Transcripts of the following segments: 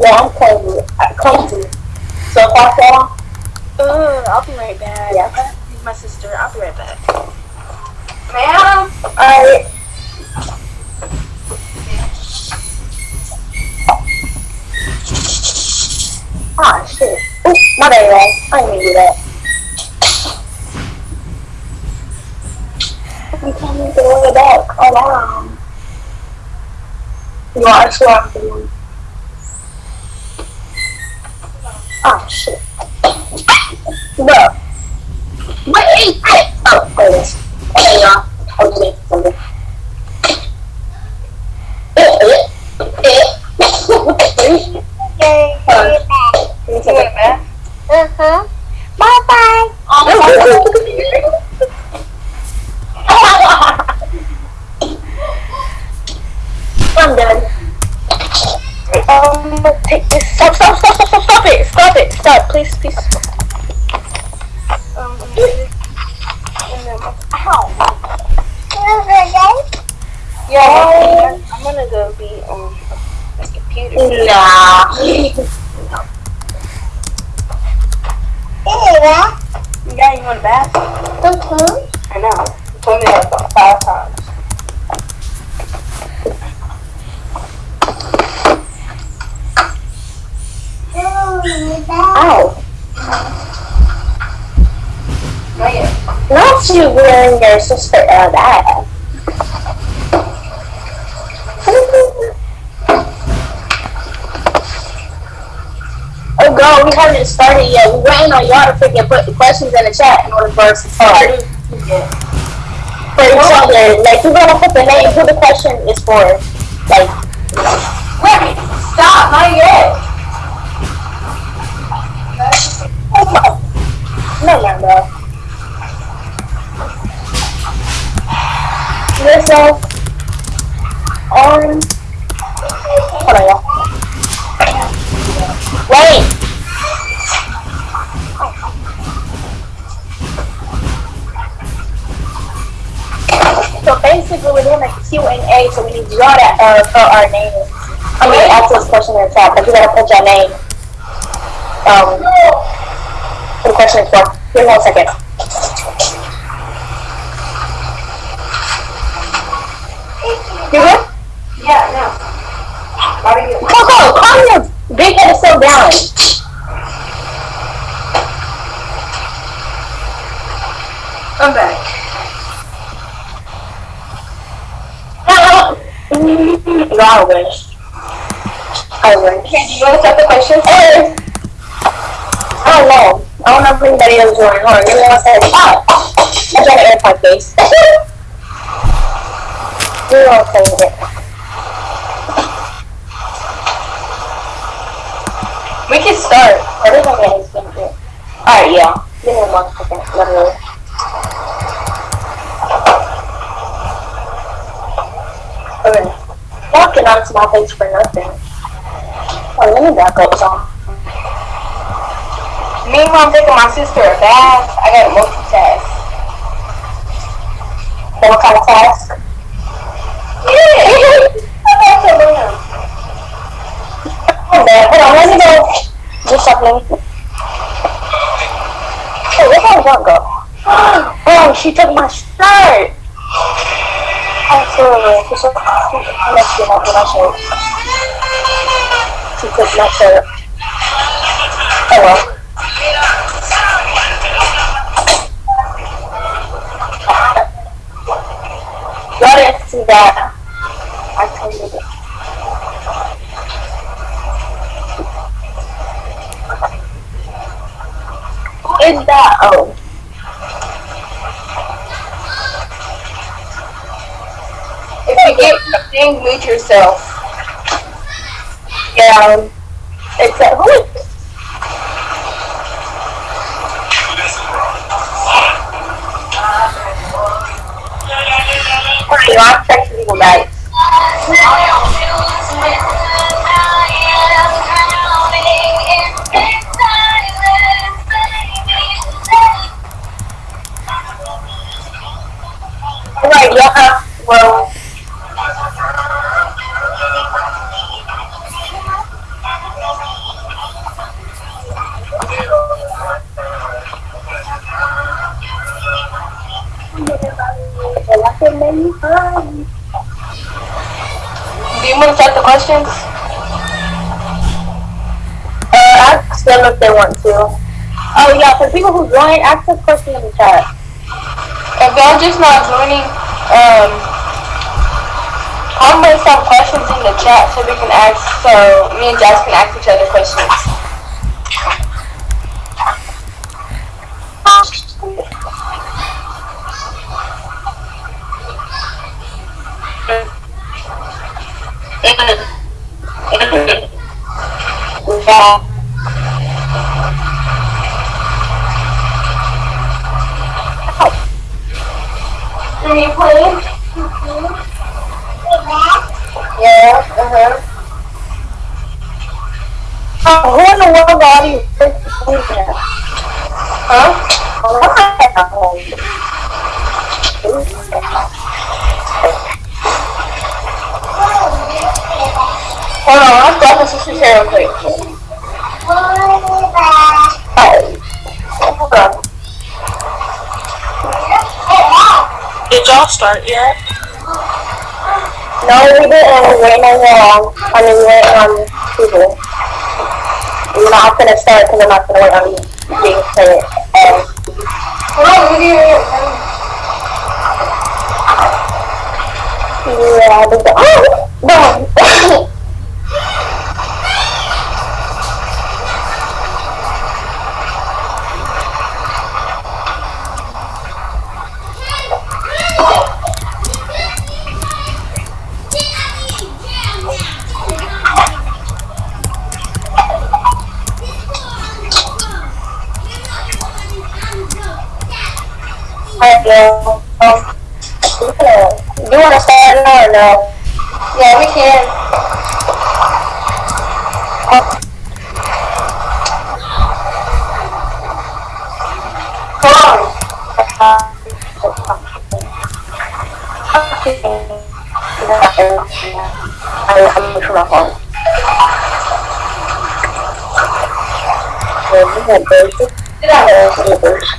Yeah, I'm clumsy. I'm clumsy. So if I fall, Uh, I'll be right back. Yeah. My sister, I'll be right back. Ma'am? alright. Ah, shit. Ooh, my bad, y'all. I didn't mean to do that. You can't make the way back. Oh, wow. You are sure I'm doing. Ah, shit. Bro. Wait, hey! Oh, there it is. Okay, y'all. I'll do it. Something. Eh, eh, eh. Yay, Hold on. back. Give me a second. back. Uh-huh. Bye-bye. I'm done. Um, take this. Stop, stop, stop, stop, stop, stop it. Stop it. Stop, please, please. Um, and then, and then, ow. Yeah, I'm, I'm gonna go be on my computer. Nah. Yeah, you want a bath? Uh-huh. I know. You told me that about five times. Ow. Not you wearing your sister uh, that. Oh god, we haven't started yet. We're waiting on y'all to freaking put the questions in the chat in order for us to start. For each other. Like you're gonna put the name who the question is for. Like Wait, stop, not yet. oh no no no. Yourself on hold. Wait. So basically, we're doing a Q and A, so we need y'all to uh, put our names. I mean, ask this question in the chat, but you gotta put your name. Um, what the question for. Give me one second. You good? Yeah, no. How do you? Coco, calm your big head self down. I'm back. No, I wish. I wish. Okay, do you want to start the question? Eh, I don't know. I don't know if anybody else is on, give me one second. Ah, I got an AirPod case. One second. We can start. Everything he's been through. Alright, yeah. Give me one second. Literally. Okay. Walking on small things for nothing. Oh, let me back up some. Meanwhile, I'm taking my sister a bath. I got a multitask. What kind of class? Yeah. I'm about to learn. On, hold on, let me go. Something. Where did one go? Oh, she took my shirt. Absolutely. She took, my shirt. She took my shirt. Oh. Y'all didn't see that. I told you that. Who is that? Oh. If you get something, mute yourself. Yeah. It's a, who is well, Do you want to start the questions? Uh, ask them if they want to. Oh yeah, for people who join, ask us questions in the chat. If y'all just not joining, um, I'm gonna some questions in the chat so we can ask, so me and Jazz can ask each other questions. Yeah. Are you playing? Yeah. Uh-huh. Oh, who in the world are you? Huh? Hold on, I'm talking to Sister Sarah quick. Did y'all start yet? No, we didn't. We're waiting on Wong. I mean, we're on people. We're not gonna start because I'm not gonna wait on being. Um, look here. yeah, I think. Oh! Girl. Um, you wanna start now or no? Yeah, we can. I, I'm looking for my phone. Yeah. Yeah, birds. Oh, it's seven days.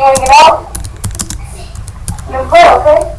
wanna get out? No, go, okay?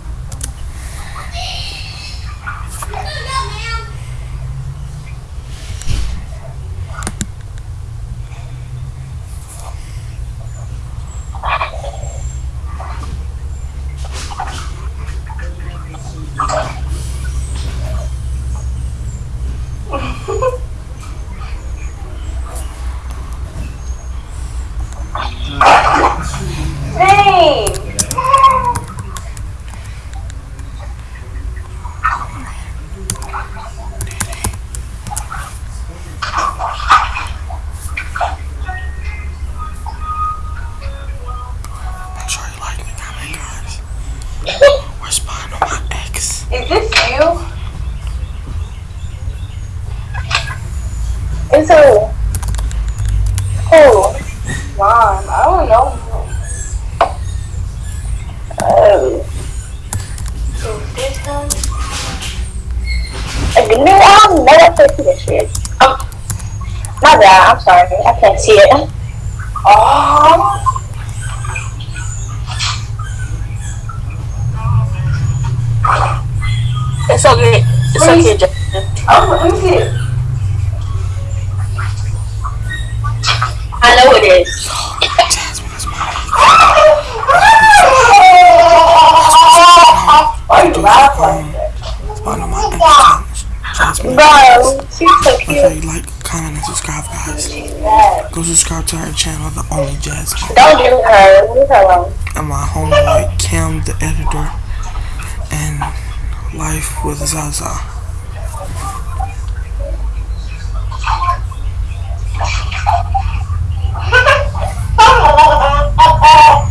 know. Uh, so this one. The new album, no, that's what this shit. Oh, my bad, I'm sorry, I can't see it. Oh. It's okay, it's okay, Justin. Oh, let me see it. I know it is. Why you laugh like that? One of my Bro, she's so cute. Like, comment, and subscribe, guys. Go subscribe to her channel, The Only Jasmine. Don't do her. Leave her alone. And my homie, like, the editor. And Life with Zaza. Oh!